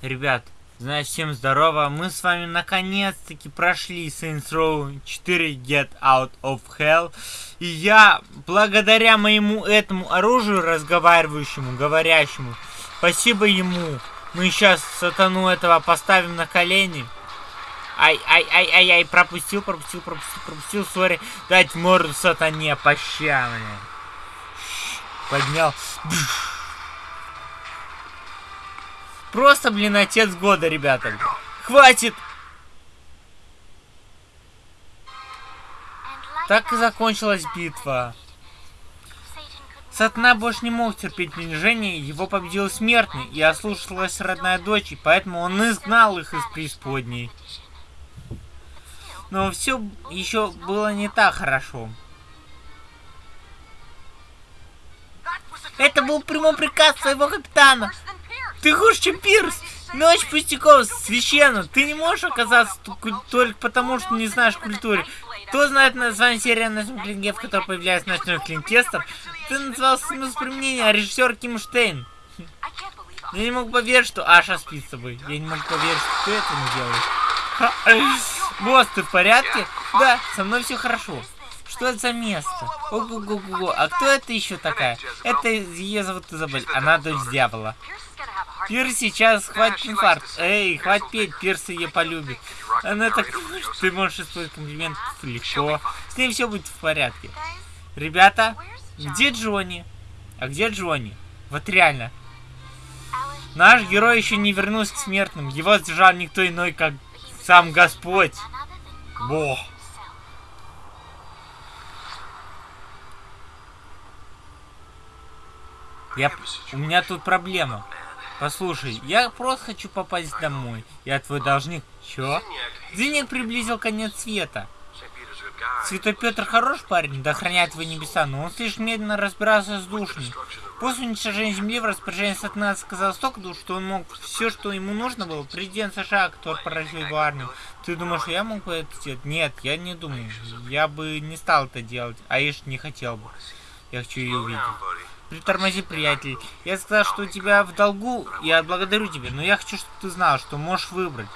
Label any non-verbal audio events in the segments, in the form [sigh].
Ребят, значит, всем здорово. Мы с вами наконец-таки прошли Saints Row 4 Get Out of Hell. И я, благодаря моему этому оружию разговаривающему, говорящему, спасибо ему, мы сейчас сатану этого поставим на колени. Ай, ай, ай, ай, ай, пропустил, пропустил, пропустил, пропустил, сори. Дать морду сатане, поща мне. Поднял. Просто, блин, отец года, ребята. Хватит! Так и закончилась битва. Сатана больше не мог терпеть унижение, его победил смертный, и ослушалась родная дочь, и поэтому он изгнал их из преисподней. Но все еще было не так хорошо. Это был прямой приказ своего капитана. Ты хуже, чем Пирс. Ночь пустяков, священно. Ты не можешь оказаться только потому, что не знаешь культуры. Кто знает название серии на клинге, в которой появляется ночной клинтестер? Ты назвал смысл применения, а режиссер Ким Штейн. Я не могу поверить, что Аша спит с тобой. Я не могу поверить, что ты это не делаешь. Босс, ты в порядке? Да, со мной все хорошо. Что это за место? Ого-го-го. А кто это еще такая? Это ее зовут Изабель. Она дочь дьявола. Пир сейчас хватит инфаркт. Эй, хватит петь, Пирс ее полюбит. Она так... Ты можешь использовать комплимент легко. С ней все будет в порядке. Ребята, где Джонни? А где Джонни? Вот реально. Наш герой еще не вернулся к смертным. Его сдержал никто иной, как сам Господь. Бог. Я... У меня тут проблема. Послушай, я просто хочу попасть домой. Я твой должник. Чё? Зинник приблизил конец света. Святой Петр хороший парень, да охраняет его небеса, но он слишком медленно разбирался с душами. После уничтожения Земли в распоряжении Сатана сказал столько душ, что он мог все, что ему нужно было, президент США, который поразил его армию. Ты думаешь, я мог бы это сделать? Нет, я не думаю. Я бы не стал это делать, а Иш не хотел бы. Я хочу ее увидеть. Притормози, приятель. Я сказал, что у тебя в долгу, я благодарю тебя, но я хочу, чтобы ты знал, что можешь выбрать.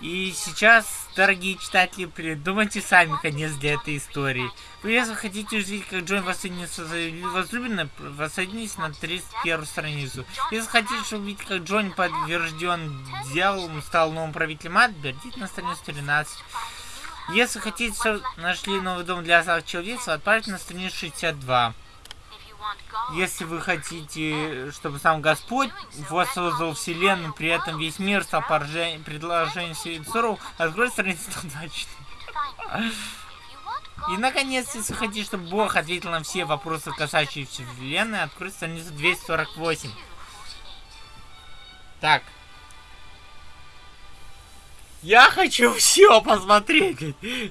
И сейчас, дорогие читатели, придумайте сами конец для этой истории. Вы, если хотите увидеть, как Джон воссоединится с возлюбленной, воссоединитесь на 31 страницу. Если хотите увидеть, как Джон подтвержден дьяволом, стал новым правителем ад, берите на страницу 13. Если хотите, что нашли новый дом для человечества, отправьте на страницу 62. Если вы хотите, чтобы сам Господь воссоздал Вселенную, при этом весь мир стал предложением Сенсору, откройте страницу 124. И, наконец, если хотите, чтобы Бог ответил на все вопросы, касающиеся Вселенной, откройте страницу 248. Так. Я хочу все посмотреть.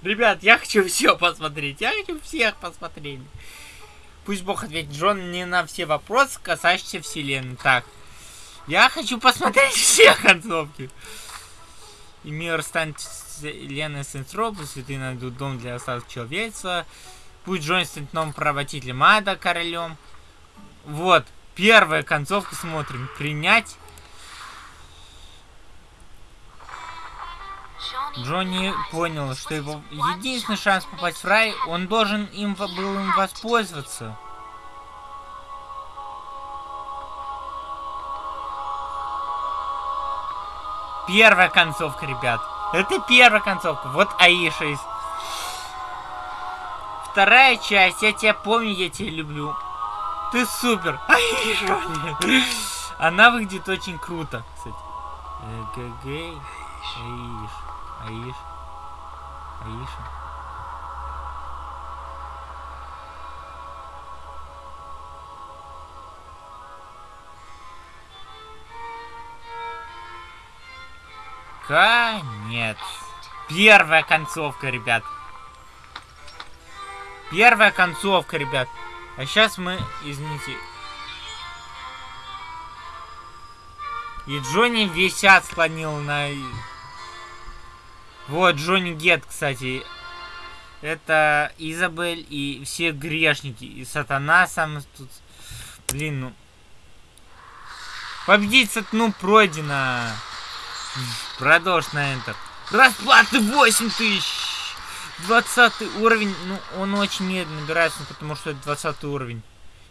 Ребят, я хочу все посмотреть. Я хочу всех посмотреть. Пусть Бог ответит Джон не на все вопросы, касающиеся Вселенной. Так. Я хочу посмотреть все концовки. И мир станет Вселенной Сенсропу, святые найдут дом для остатков человечества. Пусть Джон станет новым правителем ада, королем. Вот. Первая концовка смотрим. Принять. Джонни понял, что его единственный шанс попасть в рай, он должен им был им воспользоваться. Первая концовка, ребят. Это первая концовка. Вот Аиша из... Вторая часть. Я тебя помню, я тебя люблю. Ты супер. [laughs] Аиша. Она выглядит очень круто, кстати. Эгэгэй. Аиша. Аиш. Аиша. Конец. Первая концовка, ребят. Первая концовка, ребят. А сейчас мы, извините. И Джонни висят склонил на вот, Джонни Гет, кстати. Это Изабель и все грешники. И Сатана сам тут... Блин, ну... Победить сатну пройдено. Продолжь на Enter. Расплаты 8 тысяч. 20 уровень, ну, он очень медленно набирается, потому что это 20 уровень.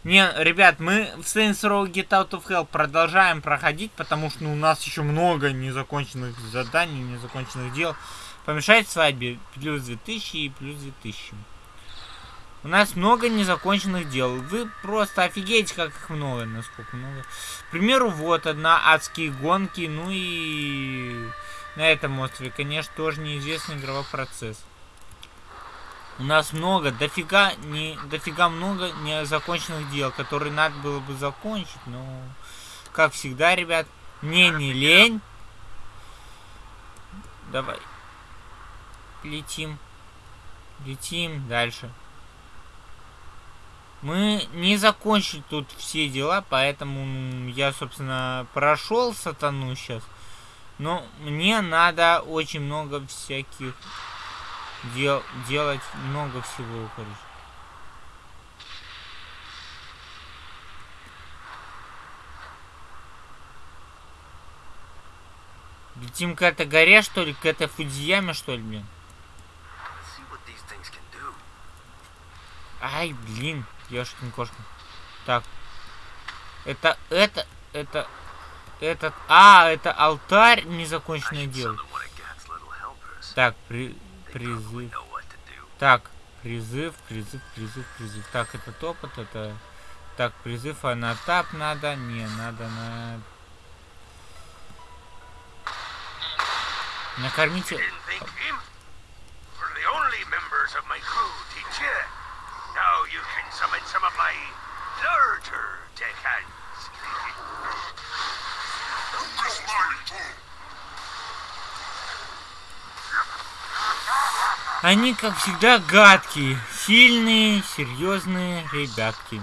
Не, ребят, мы в Saints Row Get Out of Hell продолжаем проходить, потому что ну, у нас еще много незаконченных заданий, незаконченных дел. Помешать свадьбе плюс 2000 и плюс 2000. У нас много незаконченных дел. Вы просто офигеете, как их много, насколько много. К примеру, вот одна адские гонки, ну и на этом острове, конечно, тоже неизвестный игровой процесс. У нас много, дофига, не, дофига много незаконченных дел, которые надо было бы закончить, но, как всегда, ребят, мне не лень. Давай. Летим. Летим дальше. Мы не закончили тут все дела, поэтому я, собственно, прошел сатану сейчас. Но мне надо очень много всяких дел, делать много всего, короче. Летим к этой горе, что ли? К этой Фудзияме, что ли, блин? Ай, блин, ёшкин кошка. Так. Это, это, это, этот, а, это алтарь незаконченное дело. Так, при, Призыв. Так, призыв, призыв, призыв, призыв. Так, это топот, это... Так, призыв, а на тап надо? Не, надо на... Накормите... Они, как всегда, гадкие, сильные, серьезные ребятки.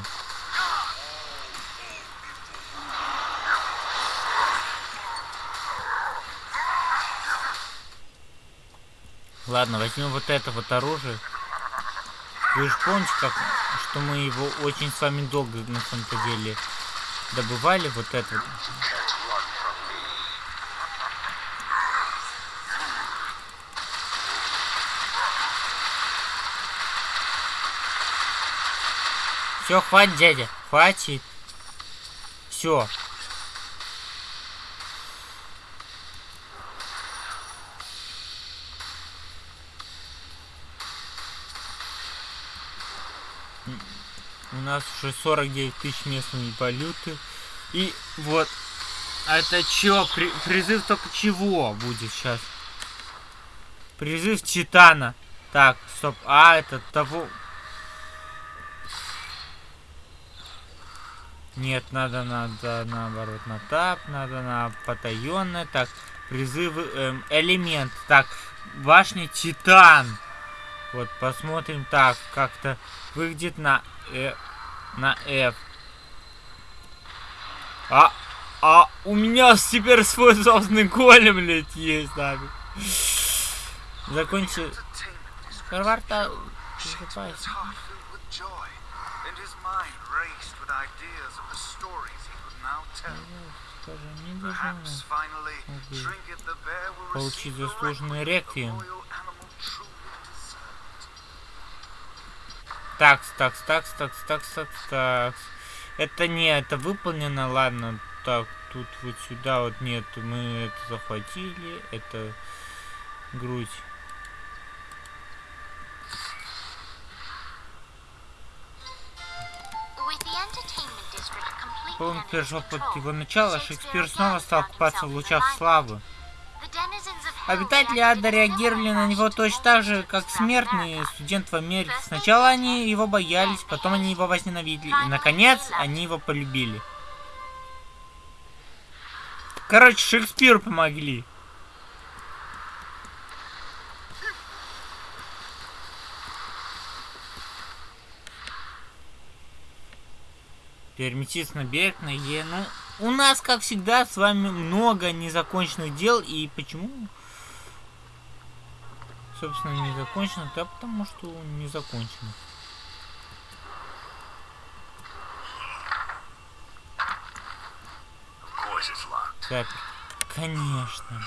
Ладно, возьмем вот это вот оружие. Вы же помните, как, что мы его очень с вами долго на самом-то деле добывали, вот это вот. Все, хватит, дядя. Хватит. Все. У нас уже 49 тысяч местной валюты. И вот. А это чё? При, призыв только чего будет сейчас? Призыв Титана. Так, стоп. А, это того... Нет, надо, надо, наоборот, на тап, надо на потаенное. Так, призывы, эм, элемент. Так, башня Титан. Вот, посмотрим так, как-то выглядит на, э, на F. А, а у меня теперь свой собственный голем, блядь, есть, да. Закончи. Харварда, закупайся. Скажи, не должен получить заслуженный реквием. Такс, такс, такс, такс, такс, такс, такс. Это не, это выполнено, ладно. Так, тут вот сюда вот нет, мы это захватили, это грудь. Он перешел под его начало, Шекспир снова стал купаться в лучах славы. Обитатели ада реагировали на него точно так же, как смертные студенты в Америке. Сначала они его боялись, потом они его возненавидели, и, наконец, они его полюбили. Короче, Шекспиру помогли. Переместиться на берег, на Е. Ну, у нас, как всегда, с вами много незаконченных дел. И почему? Собственно, не закончено. Да потому что не закончено. Запер. Конечно.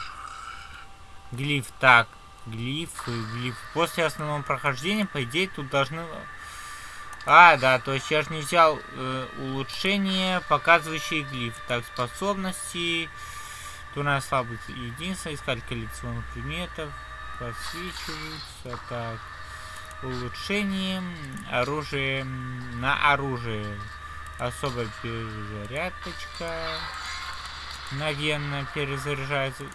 Глиф. Так. Глифы, глиф. После основного прохождения, по идее, тут должны... А, да, то есть я же не взял э, улучшение, показывающие глиф. Так, способности. Нас слабость единство, искать коллекционных предметов. Подсвечиваются. Так. Улучшение. Оружие. На оружие. Особая перезарядочка. Мгновенно перезаряжается.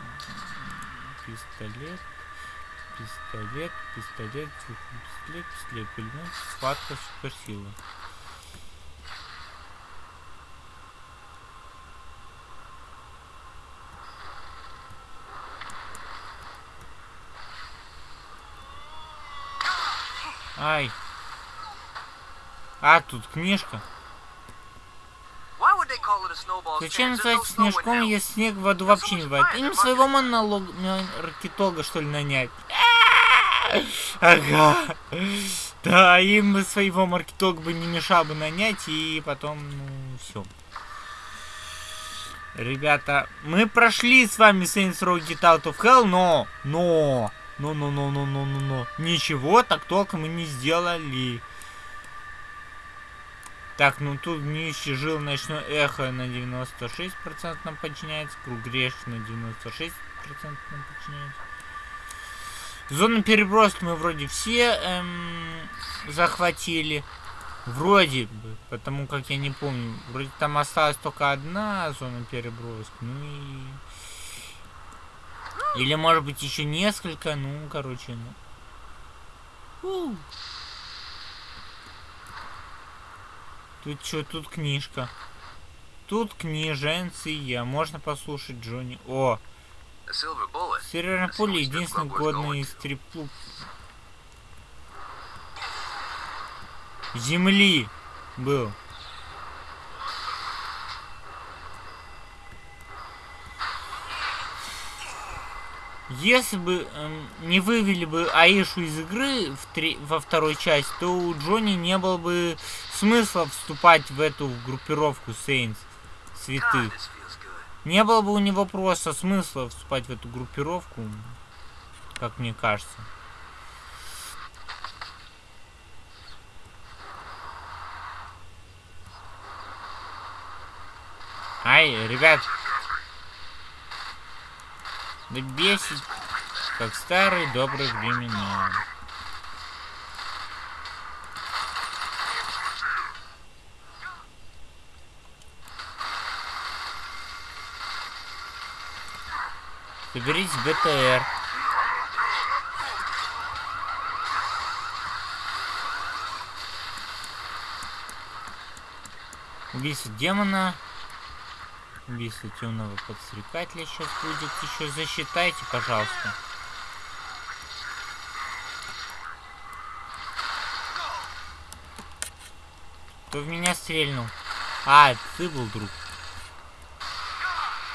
Пистолет. Пистолет, пистолет, пистолет, пистолет, пулемет, схватка, суперсила. Ай. А, тут книжка. Зачем называть снежком, если снег в воду вообще не бывает? Им своего монолог... маркетолога, что ли, нанять? Ага. Да, им своего маркетолога бы не мешал бы нанять, и потом, ну, все. Ребята, мы прошли с вами Saints Row Get Out of Hell, но, но, но, но, но, но, но, но, но, ничего так толком мы не сделали. Так, ну тут нищий жил ночное эхо на 96% нам подчиняется. Круг греш на 96% нам подчиняется. Зону переброски мы вроде все эм, захватили. Вроде бы, потому как я не помню. Вроде там осталась только одна зона переброски. Ну и... Или может быть еще несколько. Ну, короче, ну. Тут что, тут книжка. Тут книженция. Можно послушать Джонни. О! Серверная пуля единственный годный из стриплуп. Земли был. Если бы эм, не вывели бы Аишу из игры в три, во второй части, то у Джонни не было бы смысла вступать в эту группировку Сейнс святых. Не было бы у него просто смысла вступать в эту группировку, как мне кажется. Ай, ребят, да бесит, как старые добрые времена. Соберись БТР. Убийство демона. Убийство темного подстрекателя сейчас будет еще. Засчитайте, пожалуйста. Кто в меня стрельнул? А, ты был друг.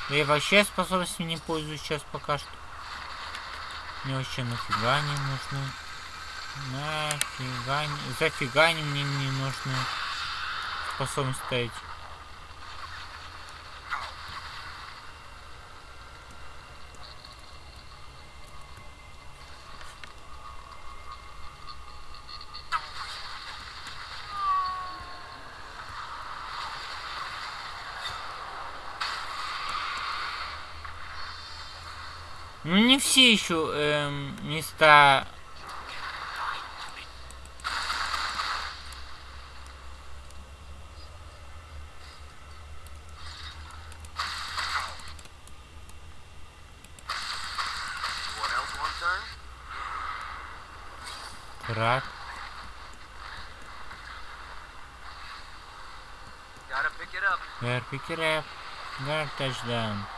Я вообще способностями не пользуюсь сейчас пока что. Мне вообще нафига не нужны. Нафига не... Зафига не мне не нужны способность ставить. Ну не все еще эм, места Трак. Gotta pick it up. Gotta touchdown.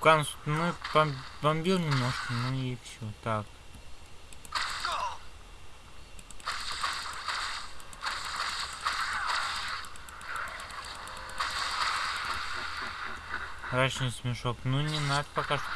Канс, ну, бомбил немножко, ну и все, так. Рачный смешок. Ну не надо пока что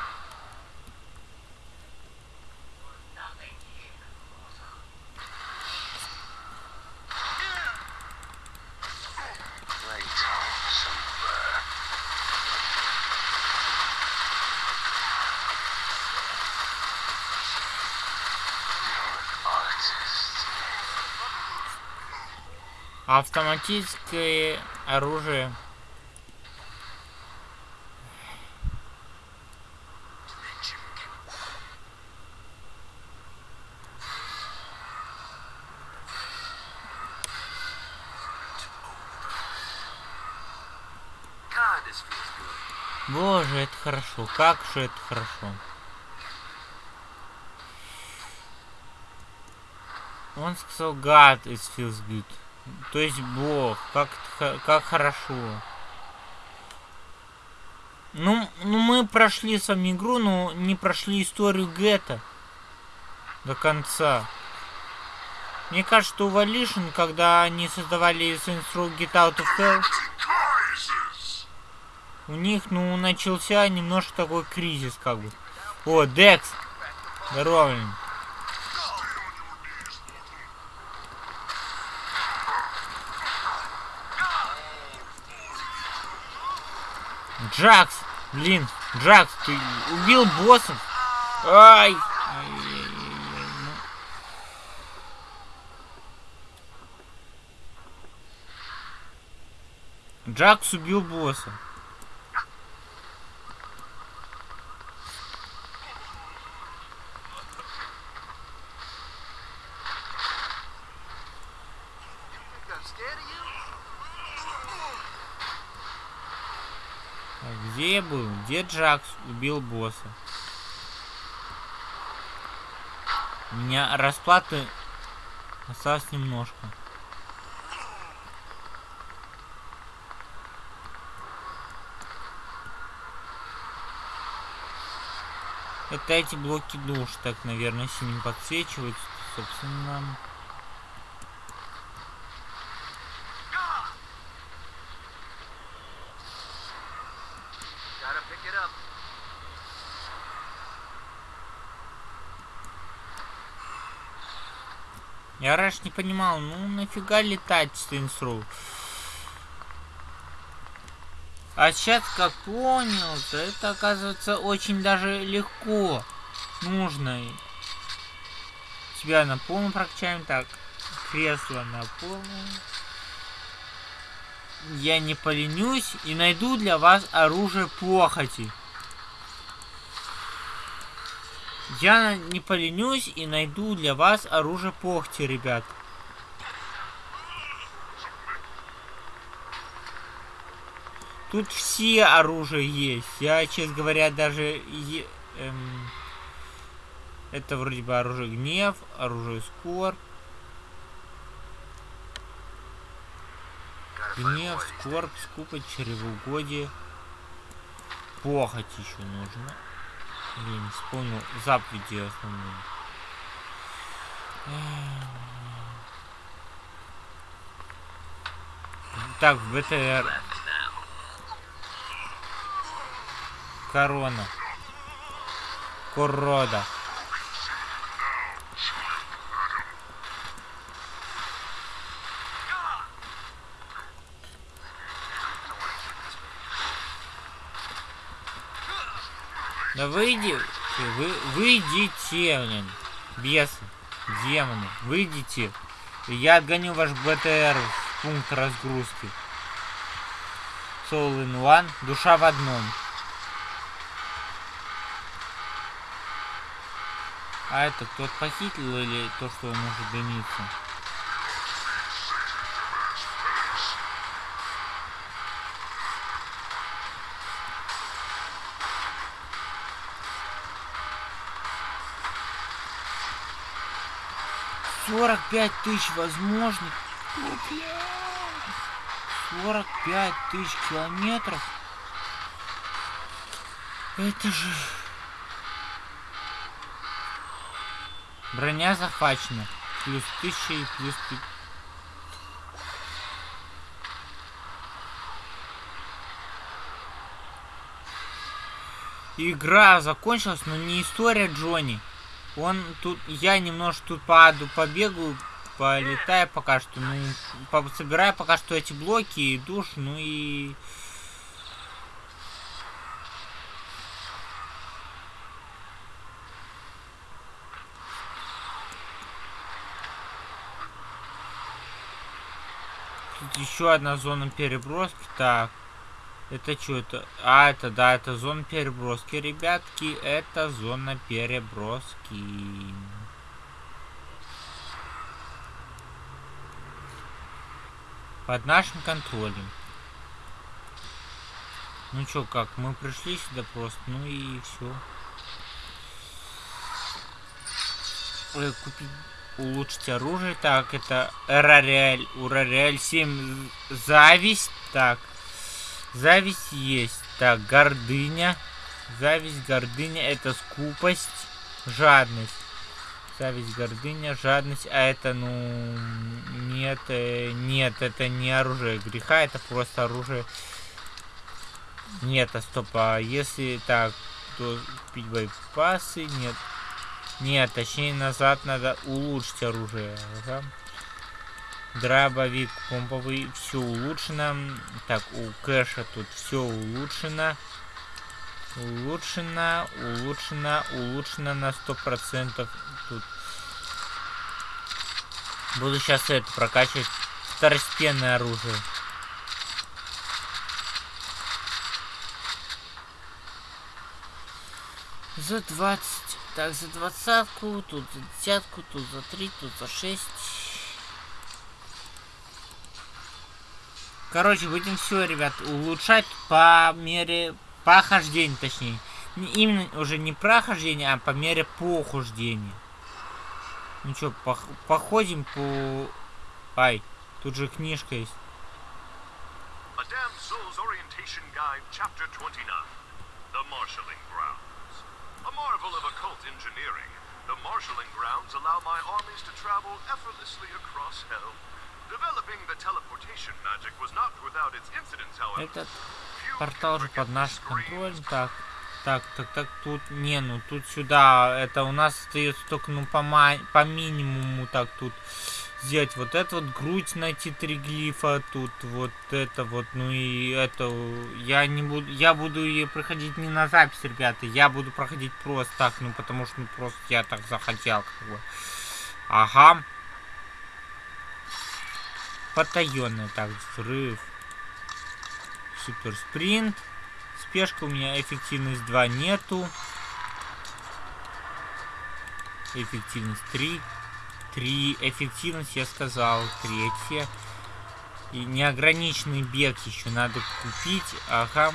Автоматическое оружие. Боже, это хорошо. Как же это хорошо. Он сказал God is feels good. То есть Бог. Как, как хорошо. Ну, ну, мы прошли с вами игру, но не прошли историю Гетта до конца. Мне кажется, что у когда они создавали Saints Row Get Out of Hell, у них, ну, начался немножко такой кризис, как бы. О, Декс! Здорово, Джакс! Блин, Джакс, ты убил боссов? Ай! Джакс убил босса. Где Джакс убил босса? У меня расплаты осталось немножко. Это эти блоки душ, так, наверное, синим подсвечивают, собственно. Я раньше не понимал, ну нафига летать с инстру? А сейчас как понял, то это оказывается очень даже легко. Нужно. Тебя на полную прокачаем. Так, кресло на полную. Я не поленюсь и найду для вас оружие похоти. Я не поленюсь и найду для вас оружие похти, ребят. Тут все оружия есть. Я, честно говоря, даже... Эм, это вроде бы оружие гнев, оружие скор. Гнев, скорб, скупость, чревоугодие. Похоть еще нужно. Я не вспомнил заповеди основные. Так, БТР. Корона. Корода. Да выйди, вы, выйдите, блин, бесы, демоны, выйдите. Я отгоню ваш БТР в пункт разгрузки. Soul in one, душа в одном. А это тот похитил или то, что он может дымиться? 45 тысяч возможных. 45 тысяч километров. Это же... Броня захвачена. Плюс 1000 и плюс... игра закончилась, но не история Джонни. Он тут, я немножко тут паду, побегаю, полетаю пока что, ну, собираю пока что эти блоки и душ, ну и... Тут еще одна зона переброски, так. Это что это? А, это, да, это зона переброски, ребятки. Это зона переброски. Под нашим контролем. Ну чё, как, мы пришли сюда просто, ну и все. Ой, купить, улучшить оружие. Так, это Эрариэль, Урариэль 7, зависть. Так, Зависть есть. Так, гордыня. Зависть, гордыня, это скупость, жадность. Зависть, гордыня, жадность. А это, ну, нет, э, нет, это не оружие греха, это просто оружие. Нет, а стоп, а если так, то купить боеприпасы, нет. Нет, точнее назад надо улучшить оружие. Ага. Дробовик помповый, все улучшено. Так, у кэша тут все улучшено. Улучшено, улучшено, улучшено на сто процентов. Тут буду сейчас это прокачивать второстепенное оружие. За 20. Так, за двадцатку, тут за десятку, тут за три, тут за шесть. Короче, будем все, ребят, улучшать по мере прохождения, точнее. Не, именно уже не прохождения, а по мере прохождения. Ну что, пох походим по... Ай, тут же книжка есть. Этот портал же под наш контроль. Так, так, так, так, тут, не, ну тут сюда, это у нас остается только, ну, по, по минимуму, так, тут сделать вот это вот, грудь найти три глифа, тут вот это вот, ну и это, я не буду, я буду ее проходить не на запись, ребята, я буду проходить просто так, ну, потому что, ну, просто я так захотел, как бы. Ага. Потаенный. Так, взрыв. Супер спринт. Спешка у меня эффективность 2 нету. Эффективность 3. 3. Эффективность я сказал. Третья. И неограниченный бег еще надо купить. Ага.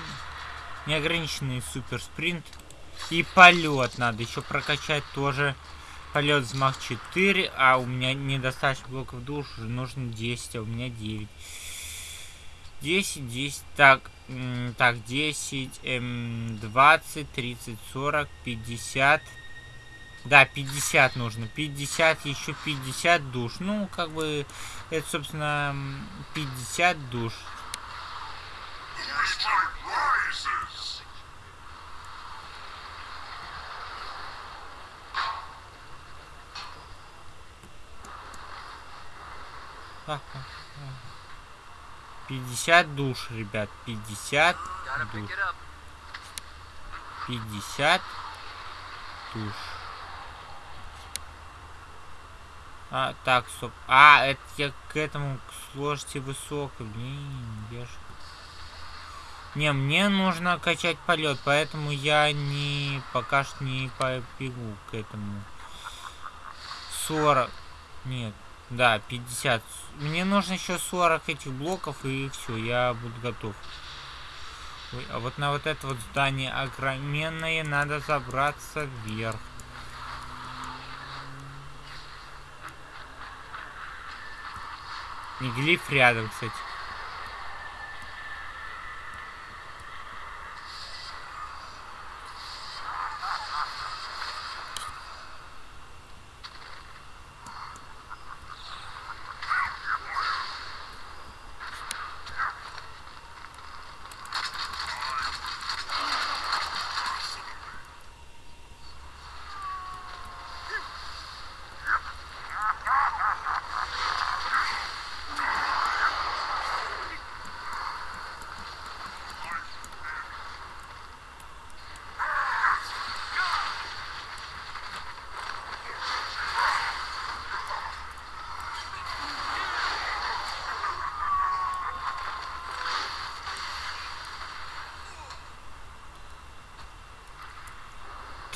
Неограниченный супер спринт. И полет надо еще прокачать тоже. Полет взмах 4, а у меня недостаточно блоков душ, нужно 10, а у меня 9. 10, 10, так, так, 10, эм, 20, 30, 40, 50. Да, 50 нужно. 50, еще 50 душ. Ну, как бы, это, собственно, 50 душ. Пятьдесят душ, ребят. Пятьдесят душ. Пятьдесят душ. А, так, стоп. А, это я к этому к сложности высокой. Блин, я ж... Не, мне нужно качать полет, поэтому я не пока что не побегу к этому. 40. Нет, да, 50. Мне нужно еще 40 этих блоков, и все, я буду готов. Ой, а вот на вот это вот здание огроменное надо забраться вверх. И глиф рядом, кстати.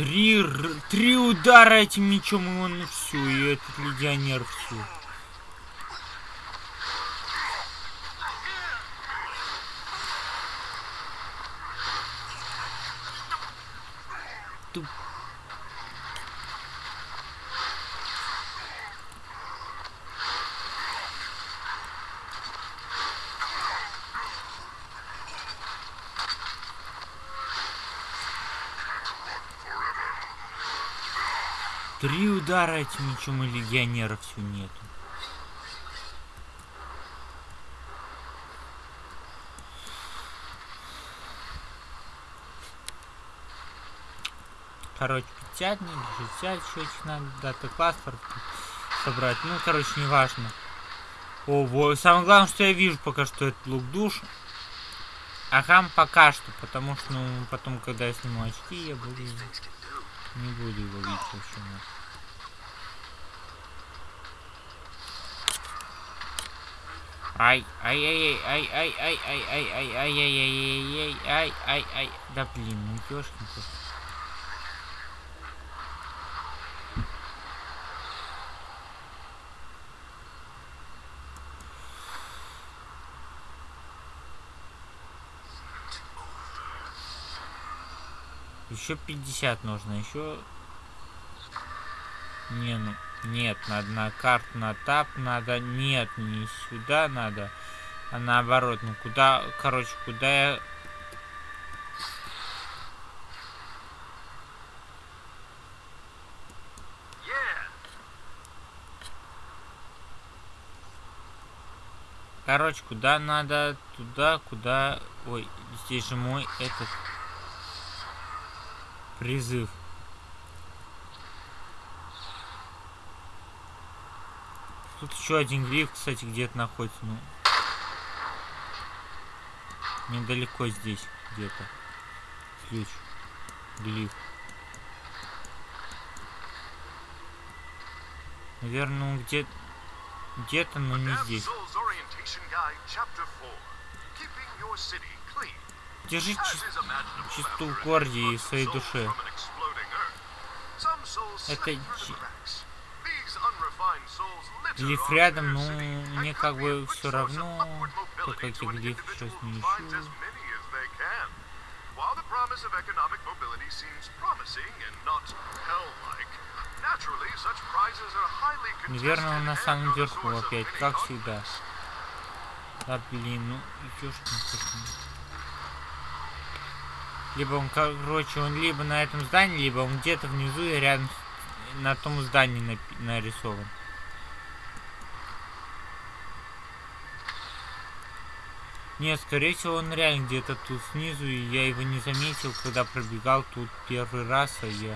Три, три удара этим мечом, и он все, и этот легионер все. Удара этим мечом и легионера все нету. Короче, 50, не 60 еще этих надо, дата паспорт собрать. Ну, короче, не важно. О, вот. Самое главное, что я вижу пока что, это лук душ. Ага, пока что, потому что, ну, потом, когда я сниму очки, я буду... Не буду его видеть вообще. Ай, ай, ай, ай, ай, ай, ай, ай, ай, ай, ай, ай, ай, ай, ай, ай, да блин, ну ёшкин Еще 50 нужно, еще... Не, ну... Нет, надо на карту, на тап надо. Нет, не сюда надо, а наоборот. Ну куда, короче, куда я... Короче, куда надо? Туда, куда... Ой, здесь же мой этот призыв. Тут еще один гриф, кстати, где-то находится. Ну, недалеко здесь где-то. Ключ. Глиф. Наверное, ну где где-то, но не здесь. Держи чисту в городе и своей душе. Это глиф рядом, но мне как бы все равно, то как я глиф сейчас не ищу. Наверное, он на самом верху опять, как всегда. Да блин, ну кошмар. Либо он, короче, он либо на этом здании, либо он где-то внизу и рядом на том здании нарисован. Нет, скорее всего, он реально где-то тут снизу, и я его не заметил, когда пробегал тут первый раз, а я...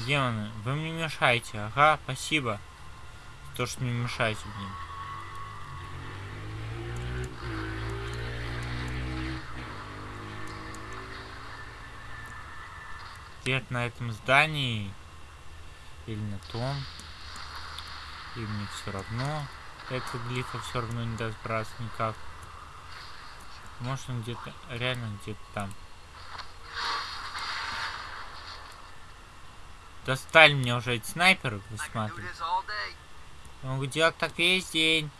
Демоны, вы мне мешаете. Ага, спасибо. То, что не мешаете, блин. Где на этом здании или на том. И мне все равно. Это глифа все равно не даст браться никак. Может он где-то, реально где-то там. Достали мне уже эти снайперы, вы. Могу делать так весь день.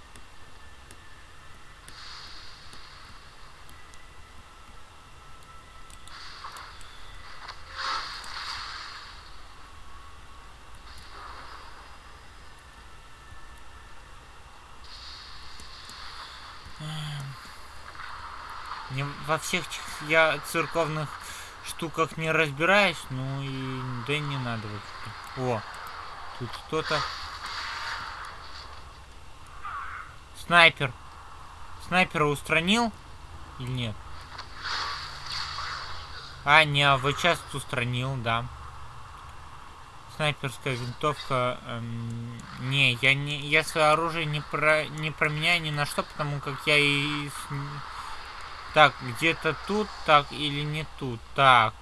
Не во всех я церковных штуках не разбираюсь, ну и да не надо вообще. О, тут кто-то. Снайпер. Снайпера устранил или нет? А, не, а вы часто устранил, да. Снайперская винтовка. Эм, не, я не, я свое оружие не про, не променяю ни на что, потому как я и Так, где-то тут, так, или не тут. Так.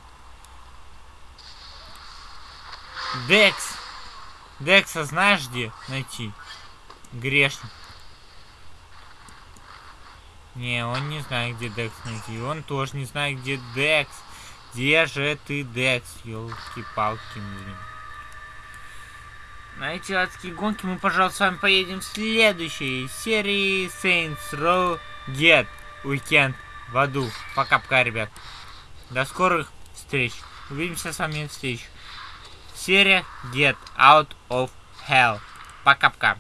Декс. Декса знаешь где найти? Грешник. Не, он не знает, где Декс найти. Он тоже не знает, где Декс. Где же ты, Декс? Ёлки-палки, блин. На эти адские гонки мы, пожалуйста, с вами поедем в следующей серии Saints Row Get Weekend в аду. Пока-пока, ребят. До скорых встреч. Увидимся с вами в следующей. Серия Get Out of Hell. Пока-пока.